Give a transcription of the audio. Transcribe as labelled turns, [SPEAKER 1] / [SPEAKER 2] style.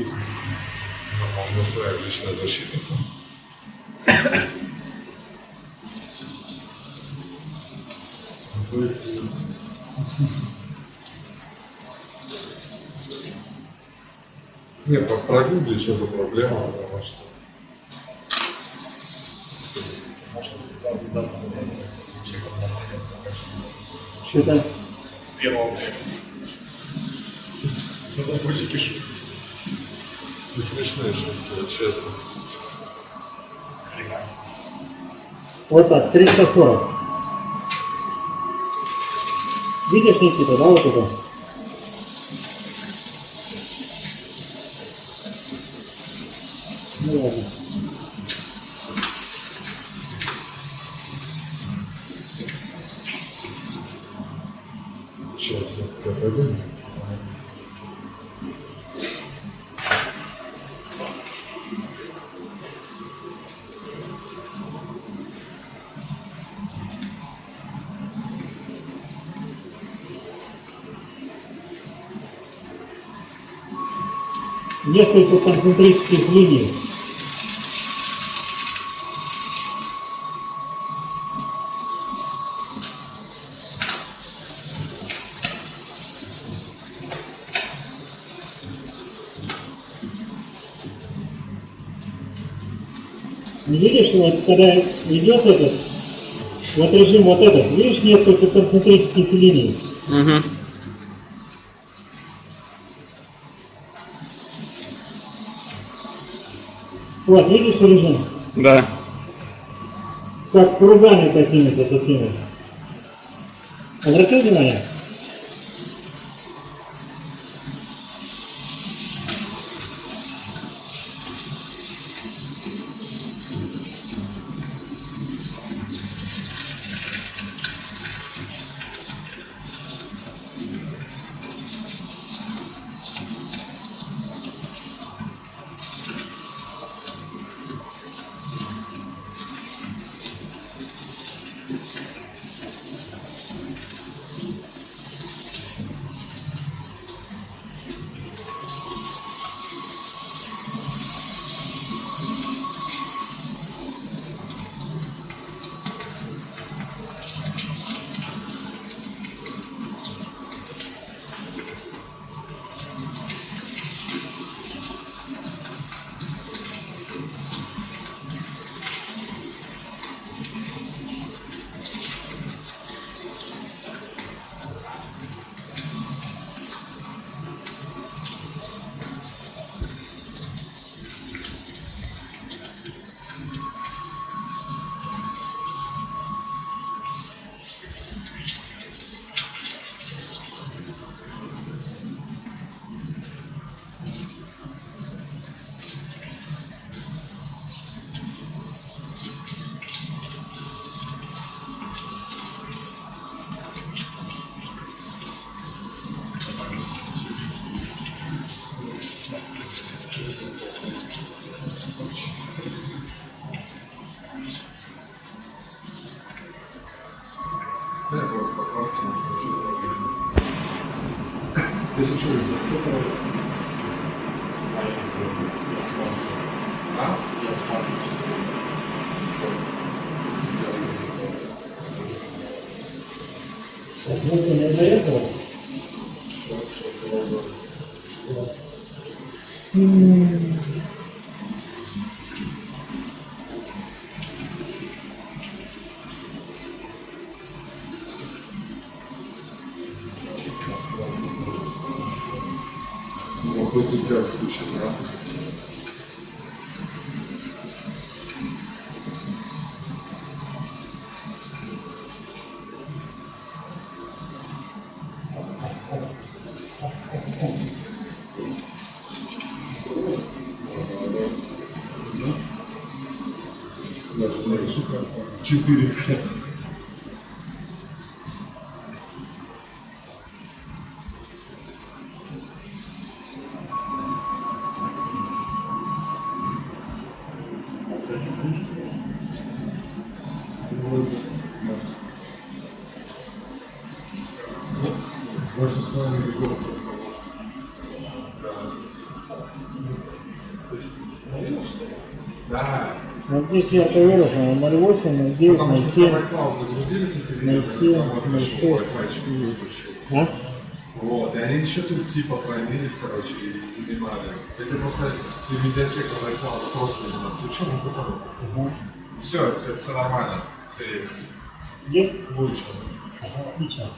[SPEAKER 1] есть.
[SPEAKER 2] У него своя личная защита. Нет, по прогулке что за проблема, потому что
[SPEAKER 1] Что-то
[SPEAKER 3] Первого
[SPEAKER 2] это будете шутки. Не смешные шутки, вот честно.
[SPEAKER 1] вот так, 340. Видишь, Никита, да, вот это? Ну ладно.
[SPEAKER 2] Сейчас я отойду.
[SPEAKER 1] Несколько концентрических линий. Видишь, вот когда идет этот, вот режим вот этот, видишь несколько концентрических линий?
[SPEAKER 4] Угу.
[SPEAKER 1] Вот, видишь режим?
[SPEAKER 4] Да.
[SPEAKER 1] Как кругами какими-то такими. Обратил внимание? Может, не до этого?
[SPEAKER 2] Ну, у тебя включен, да? Четыре. Ваши славные горцы. Да.
[SPEAKER 1] Вот здесь я это вырос, 0,8, 0,9, 0,7,
[SPEAKER 2] 0,7, 0,6.
[SPEAKER 1] А?
[SPEAKER 2] Вот, и они еще тут типа хранились, короче, и занимали. Эти просто и медиатека iCloud просто не ну ты понял.
[SPEAKER 1] Ага.
[SPEAKER 2] Все, все, все нормально, все есть.
[SPEAKER 1] Где?
[SPEAKER 2] Будет сейчас.
[SPEAKER 1] Отлично.